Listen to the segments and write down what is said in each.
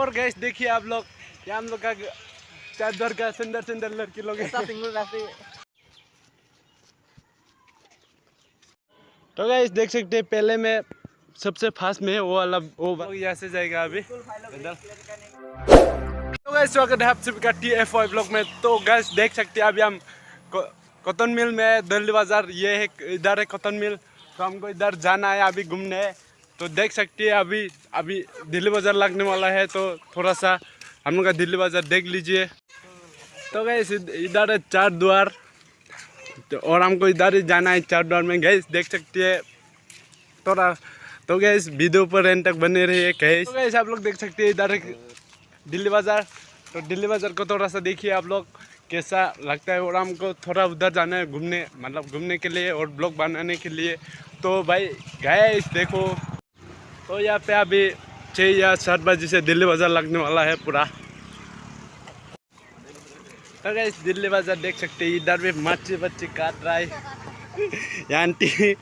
और गैस देखिए आप लोग यहाँ हम लोग का चादर का सुंदर सुंदर लड़की लोग तो गैस देख सकते हैं पहले में सबसे फास्ट में वो वाला वो यहाँ से जाएगा अभी। तो गैस स्वागत है आप सभी का टी एफ़ ब्लॉग में। तो गैस देख सकते हैं अभी हम कॉटन मिल में दिल्ली बाज़ार ये है इधर है कॉटन मिल। तो हमको इधर जाना है अभी घूमने। तो देख सकती है, अभी अभी दिल्ली बाज़ार लगने वाला है तो थोड़ा सा हम लोग का दिल्ली बाज़ार देख लीजिए। तो गए इधर है चार द्वार तो और हमको इधर ही जाना है चार द्वार में। गए देख सकती है, थोड़ा तो गए इस वीडियो पर एंड तक बने रहिए गैस तो आप लोग देख सकते हैं, इधर दिल्ली बाज़ार तो दिल्ली बाज़ार को थोड़ा सा देखिए आप लोग, कैसा लगता है, और हमको थोड़ा उधर जाना है घूमने मतलब घूमने के लिए और ब्लॉग बनाने के लिए। तो भाई गए देखो। तो यहाँ पे अभी छः या सात बजे से दिल्ली बाज़ार लगने वाला है पूरा। तो इस दिल्ली बाज़ार देख सकते हैं, इधर भी मच्छी बच्ची काट रहा है। आंटी।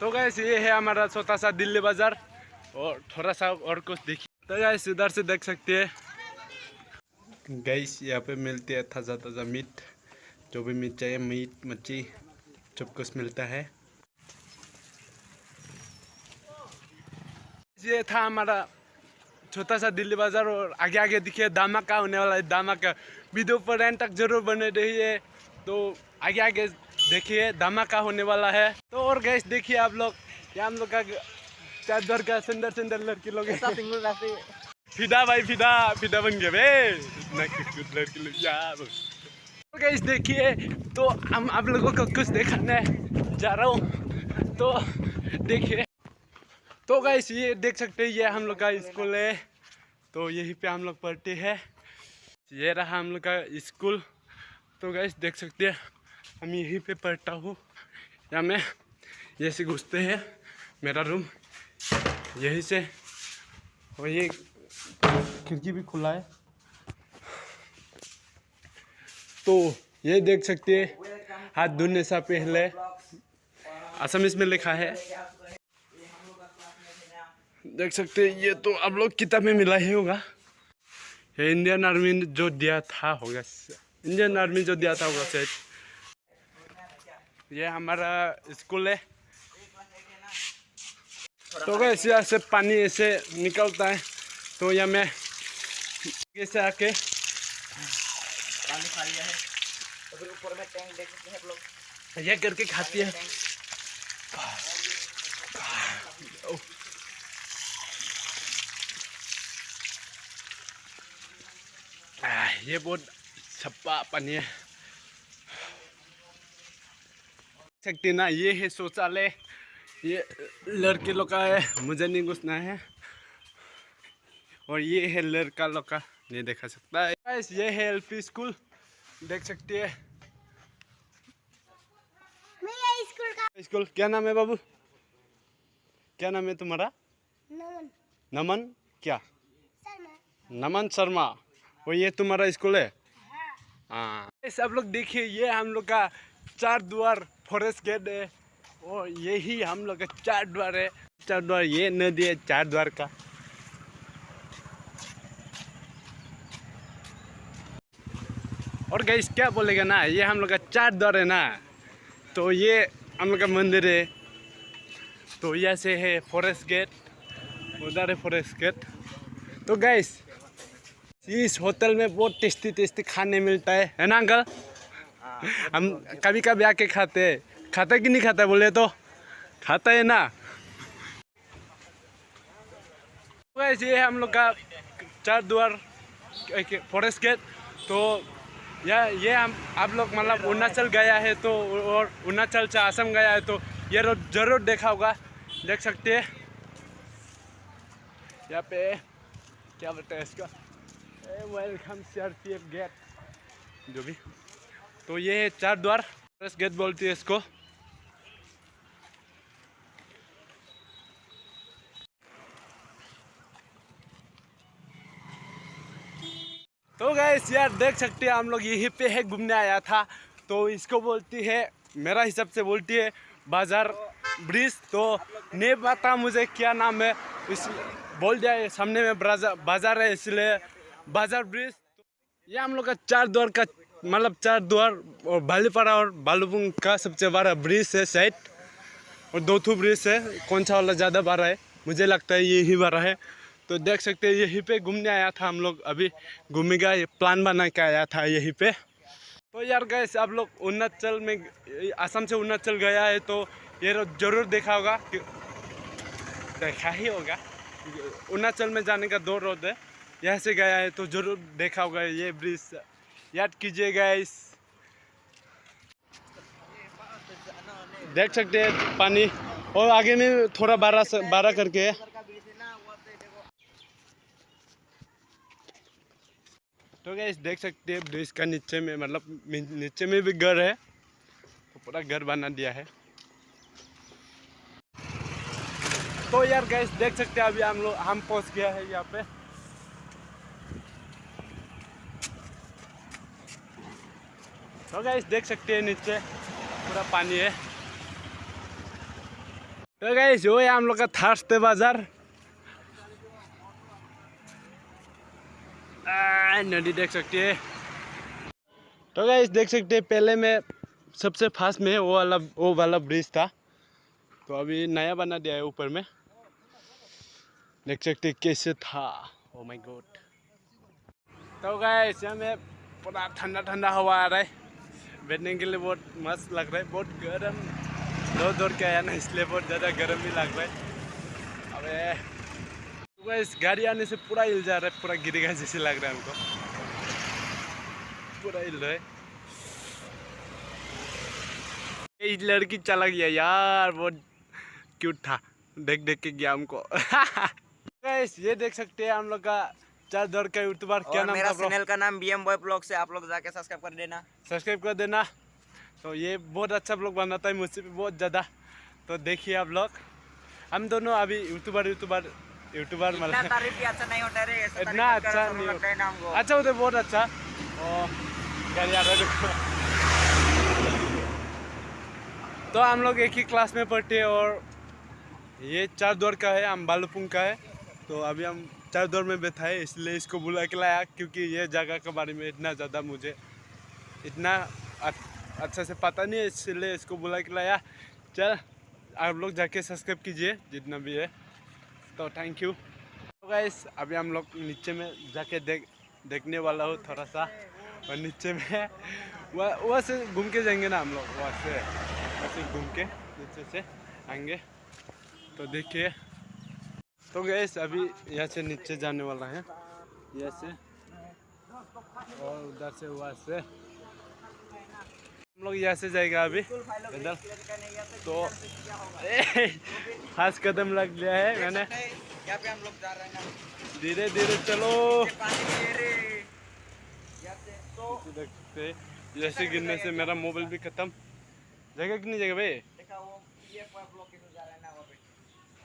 तो गैस ये है हमारा छोटा सा दिल्ली बाज़ार, और थोड़ा सा और कुछ देखिए। तो गैस इधर से देख सकते हैं। गैस यहाँ पे मिलती है ताज़ा ताज़ा मीट, जो भी मीट चाहिए मीट, मच्छी, सब कुछ मिलता है। ये था हमारा छोटा सा दिल्ली बाज़ार और आगे आगे दिखे दामा का होने वाला है दामा का वीडियो पर एंड तक ज़रूर बने रहिए। तो आगे आगे देखिए दामा का होने वाला है। तो और गैस देखिए आप लोग, यहाँ हम लोग का चार का सुंदर सुंदर लड़की लोग। फिदा भाई, फिदा फिदा बन गए इस तो देखिए तो हम आप लोगों को कुछ दिखाने जा रहा हूँ। तो देखिए तो गाइस ये देख सकते हैं, ये हम लोग का स्कूल है। तो यहीं पे हम लोग पढ़ते हैं। ये रहा हम लोग का स्कूल तो गाइस देख सकते हैं, हम यहीं पे पढ़ता हूँ। या मैं यहीं से घुसते हैं, मेरा रूम यहीं से। और ये खिड़की भी खुला है। तो ये देख सकते हैं, हाथ धुलने से पहले। असम इसमें लिखा है। देख सकते हैं, ये तो आप लोग किताब में मिला ही होगा। ये इंडियन आर्मी जो दिया था होगा इंडियन आर्मी जो दिया था होगा शायद। ये हमारा स्कूल है। तो वैसे ऐसे पानी ऐसे निकलता है तो यह मैं से आके। पानी खा लिया है। तो ऊपर में टैंक देख सकते हैं लोग। ये करके खाती है। ये बहुत छप्पा पानी है सकते ना ये है शौचालय। ये लड़के लोग का है मुझे नहीं घुसना है। और ये है लड़का लड़का नहीं देखा सकता है। गाइस ये है एल पी स्कूल देख सकती है। स्कूल क्या नाम है बाबू? क्या नाम है तुम्हारा? नमन। नमन क्या? शर्मा। नमन शर्मा। और ये तुम्हारा स्कूल है? हाँ।, हाँ। आप लोग देखिए ये हम लोग का चार द्वार फॉरेस्ट गेट है। और यही हम लोग का चार द्वार है। चार द्वार ये नदी है चार द्वार का। और गई क्या बोलेगा ना, ये हम लोग का चार द्वार है ना। तो ये हम लोग का मंदिर है। तो यहाँ से है फॉरेस्ट गेट उधर है फॉरेस्ट गेट तो गैस इस होटल में बहुत टेस्टी टेस्टी खाने मिलता है। है ना अंकल हम कभी कभी आके खाते हैं। खाता कि नहीं खाता, बोले तो? खाता है ना। तो ये हम लोग का चार द्वार फॉरेस्ट गेट तो या ये हम आप लोग मतलब अरुणाचल गया है तो और अरुणाचल से आसम गया है तो ये रोड ज़रूर देखा होगा। देख सकते हैं। यहाँ पे क्या बोलते हैं इसका? वेलकम सर गेट जो भी। तो ये है चार द्वार गेट बोलती है इसको। गाइस यार, देख सकते हैं हम लोग यहीं पे है, घूमने आया था। तो इसको बोलती है, मेरा हिसाब से बोलती है, बाज़ार ब्रिज। तो नहीं पता मुझे क्या नाम है, इस बोल दिया सामने में बाज़ार है, इसलिए बाज़ार ब्रिज। ये हम लोग का चार द्वार का मतलब चार द्वार, और बालीपाड़ा और बालूपुंग का सबसे बड़ा ब्रिज है साइड और दो थू ब्रिज है, कौन सा वाला ज़्यादा बड़ा है, मुझे लगता है यही बड़ा है। तो देख सकते हैं, यहीं पे घूमने आया था हम लोग। अभी घूमेगा, ये प्लान बना के आया था यहीं पे। तो यार गए आप लोग अरुणाचल में, असम से अरुणाचल गया है तो ये ज़रूर देखा होगा देखा ही होगा। अरुणाचल में जाने का दो रोड है। यहाँ से गया है तो ज़रूर देखा होगा ये ब्रिज याद कीजिएगा इस देख सकते हैं, पानी। और आगे में थोड़ा बारह बारह करके है। गैस देख सकते हैं ब्रिज का नीचे में मतलब नीचे में भी घर है तो पूरा घर बना दिया है। तो यार गैस देख सकते हैं अभी हम लोग, हम पहुँच गया है यहाँ पे। तो गैस देख सकते हैं नीचे, पूरा पानी है। तो गैस वो है हम लोग का थार्सते बाज़ार। नदी देख सकते हैं। तो गैस देख सकते हैं, पहले में सबसे फास्ट में वो वाला वो वाला ब्रिज था। तो अभी नया बना दिया है ऊपर में। देख सकते कैसे था। ओ माय गॉड तो गैस यहाँ में पूरा ठंडा ठंडा हवा आ रहा है। बैठने के लिए बहुत मस्त लग रहा है। बहुत गर्म। दौड़ दौड़ के आया ना, इसलिए बहुत ज़्यादा गर्म भी लग रहा है। अबे इस गाड़ी आने से पूरा हिल जा रहा है पूरा गिरेगा जैसे लग रहा है हमको। पूरा हिल रहा है। ये लड़की चला गया यार बहुत क्यूट था। देख देख के गया हमको। ये देख सकते हैं हम लोग का चार दौड़ का यूट्यूबर क्या नाम मेरा चैनल का नाम बी एम बॉय ब्लॉग से आप लोग जाके सब्सक्राइब कर देना। सब्सक्राइब कर देना। तो ये बहुत अच्छा ब्लॉग बनाता है मुझसे भी बहुत ज़्यादा। तो देखिए आप लोग हम दोनों अभी यूट्यूबर यूट्यूबर यूट्यूबर मतलब तारीफ़ अच्छा नहीं होता रे ऐसा इतना अच्छा नहीं लगता है ना हमको अच्छा होता बहुत अच्छा। गाड़ी आ रहा तो हम लोग एक ही क्लास में पढ़ते हैं और ये चार दौर का है हम बालूपुंग का है। तो अभी हम चार दौर में बैठा है इसलिए इसको बुला के लाया क्योंकि ये जगह के बारे में इतना ज़्यादा मुझे इतना अच्छा से पता नहीं है इसलिए इसको बुला के लाया। चल आप लोग जाके सब्सक्राइब कीजिए जितना भी है। तो थैंक यू तो गाइस अभी हम लोग नीचे में जाके देख, देखने वाला हूँ थोड़ा सा। और नीचे में वह, वहाँ से घूम के जाएँगे ना हम लोग, वहाँ से। वैसे घूम के नीचे से आएँगे। तो देखिए। तो गैस अभी यहाँ से नीचे जाने वाला है। यहाँ से। और उधर से वहाँ से। हम लोग यहाँ से जाएगा अभी। इधर तो खास कदम लग गया है मैंने। यहाँ पे हम लोग जा रहे हैं धीरे धीरे चलो। तो जैसे गिरने से मेरा मोबाइल भी खत्म। जगह कि नहीं जगह भाई।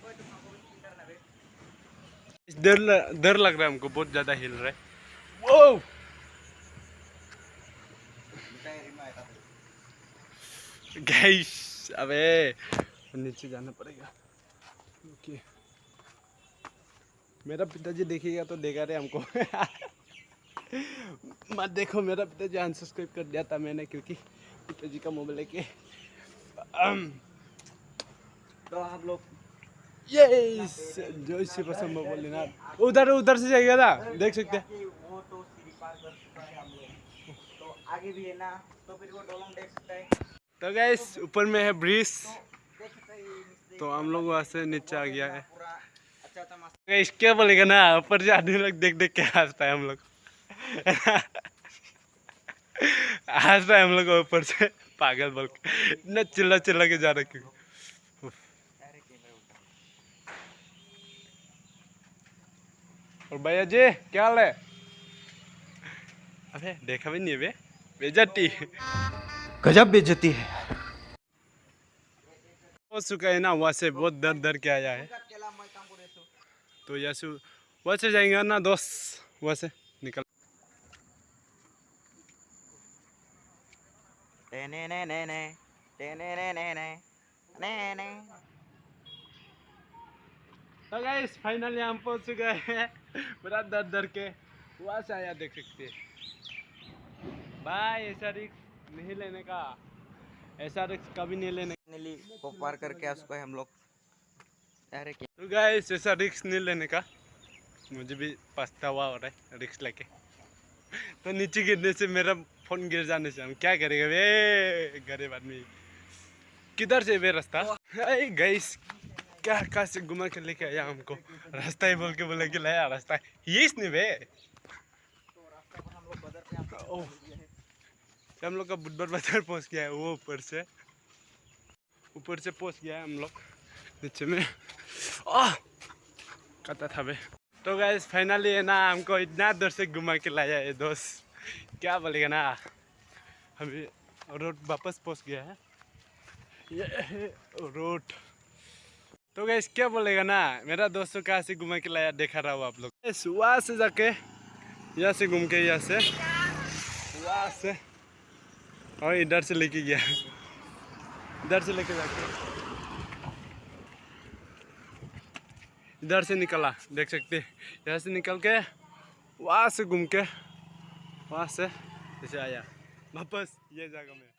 तो डर डर लग रहा है हमको बहुत ज़्यादा हिल रहा है। वो गाइस अबे, नीचे जाना पड़ेगा। ओके। मेरा पिताजी देखेगा तो देगा रे हमको। मत देखो, मेरा पिताजी अनसब्सक्राइब कर दिया था मैंने क्योंकि पिताजी का मोबाइल लेके। तो आप लोग ये जो इससे पसंद मोबाइल लेना उधर उधर से जाएगा ना। देख सकते हैं। वो तो तो आगे भी है ना तो फिर वो डोलम देख सकता है। तो गैस ऊपर में है ब्रिज तो हम लोग वहाँ से नीचे आ गया है। गैस क्या बोलेगा ना, ऊपर से आदमी लोग देख देख के हंसता है हम लोग। हंस रहा है हम लोग ऊपर से, पागल बोल के। इतना चिल्ला चिल्ला के जा रहा क्यों? और भैया जी क्या हाल है? अबे, देखा भी नहीं बे। बेजती गजब बेइज्जती है। हो चुका है ना वहाँ से बहुत डर डर के आया है। तो से वहाँ से जाएँगे ना दोस्त वहाँ से निकल। टेने ने ने ने ने ने ने ने ने। तो गाइस फाइनली हम पहुँच चुके हैं पूरा दर दर के। वहाँ से आया देख सकते हैं। भाई ऐसा रिक्स नहीं लेने का। ऐसा रिक्स कभी नहीं लेने। नीली को पार करके उसको हम लोग। अरे क्या? तो गाइस ऐसा रिक्स नहीं लेने का। मुझे भी पछतावा हो रहा है रिक्स लेके। तो नीचे गिरने से मेरा फ़ोन गिर जाने से हम क्या करेंगे? वे गरीब आदमी। किधर से वे रास्ता? अरे गाइस क्या कहाँ से घुमा के लेके आया हमको? रास्ता ही बोल के बोले कि लाया रास्ता। ये इसने वे। ओह हम लोग का बुधवार बाज़ार पहुँच गया है, वो ऊपर से। ऊपर से पहुँच गया है हम लोग, नीचे में। आह! कहता था बे तो गैस फाइनली है ना, हमको इतना दूर से घुमा के लाया है दोस्त। क्या बोलेगा ना? अभी रोड वापस पहुँच गया है। ये रोड तो गैस क्या बोलेगा ना? मेरा दोस्तों कहाँ से घुमा के लाया, देखा रहा हो आप लोग। वहाँ से जाके, यहाँ से घूम के, यहाँ से। वहाँ से। और इधर से लेके गया। इधर से लेके जाके। इधर से निकला, देख सकते इधर से निकल के, वहाँ से घूम के, वहाँ से जैसे आया। वापस, ये जगह में।